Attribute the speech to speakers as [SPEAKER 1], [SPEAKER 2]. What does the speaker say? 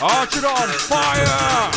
[SPEAKER 1] Arch on fire!